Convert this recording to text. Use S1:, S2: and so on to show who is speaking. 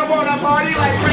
S1: come on a party like